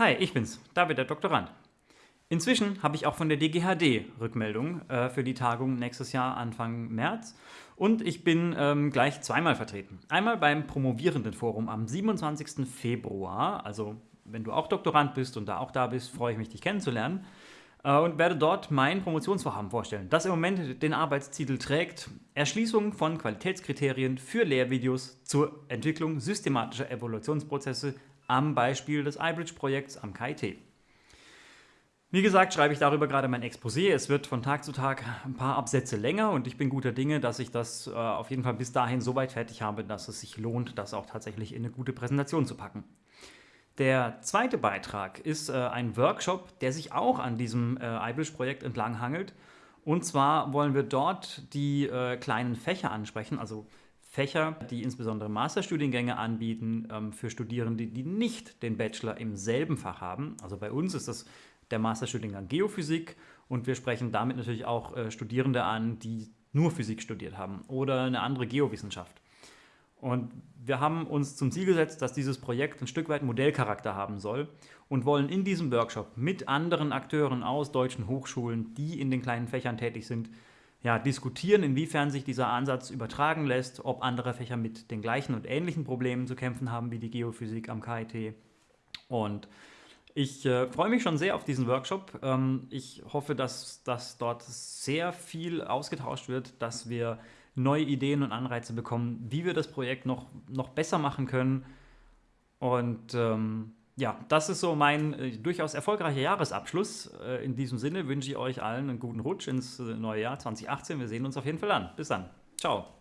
Hi, ich bin's, David, der Doktorand. Inzwischen habe ich auch von der DGHD Rückmeldung äh, für die Tagung nächstes Jahr Anfang März und ich bin ähm, gleich zweimal vertreten. Einmal beim Promovierendenforum am 27. Februar, also wenn du auch Doktorand bist und da auch da bist, freue ich mich, dich kennenzulernen und werde dort mein Promotionsvorhaben vorstellen, das im Moment den Arbeitstitel trägt Erschließung von Qualitätskriterien für Lehrvideos zur Entwicklung systematischer Evolutionsprozesse am Beispiel des iBridge-Projekts am KIT. Wie gesagt, schreibe ich darüber gerade mein Exposé. Es wird von Tag zu Tag ein paar Absätze länger und ich bin guter Dinge, dass ich das äh, auf jeden Fall bis dahin so weit fertig habe, dass es sich lohnt, das auch tatsächlich in eine gute Präsentation zu packen. Der zweite Beitrag ist äh, ein Workshop, der sich auch an diesem äh, iBridge-Projekt entlang hangelt. Und zwar wollen wir dort die äh, kleinen Fächer ansprechen, also Fächer, die insbesondere Masterstudiengänge anbieten ähm, für Studierende, die nicht den Bachelor im selben Fach haben. Also bei uns ist das der Masterstudiengang Geophysik und wir sprechen damit natürlich auch äh, Studierende an, die nur Physik studiert haben oder eine andere Geowissenschaft. Und wir haben uns zum Ziel gesetzt, dass dieses Projekt ein Stück weit Modellcharakter haben soll und wollen in diesem Workshop mit anderen Akteuren aus deutschen Hochschulen, die in den kleinen Fächern tätig sind, ja, diskutieren, inwiefern sich dieser Ansatz übertragen lässt, ob andere Fächer mit den gleichen und ähnlichen Problemen zu kämpfen haben wie die Geophysik am KIT. Und ich äh, freue mich schon sehr auf diesen Workshop. Ähm, ich hoffe, dass, dass dort sehr viel ausgetauscht wird, dass wir neue Ideen und Anreize bekommen, wie wir das Projekt noch, noch besser machen können. Und ähm, ja, das ist so mein äh, durchaus erfolgreicher Jahresabschluss. Äh, in diesem Sinne wünsche ich euch allen einen guten Rutsch ins äh, neue Jahr 2018. Wir sehen uns auf jeden Fall an. Bis dann. Ciao.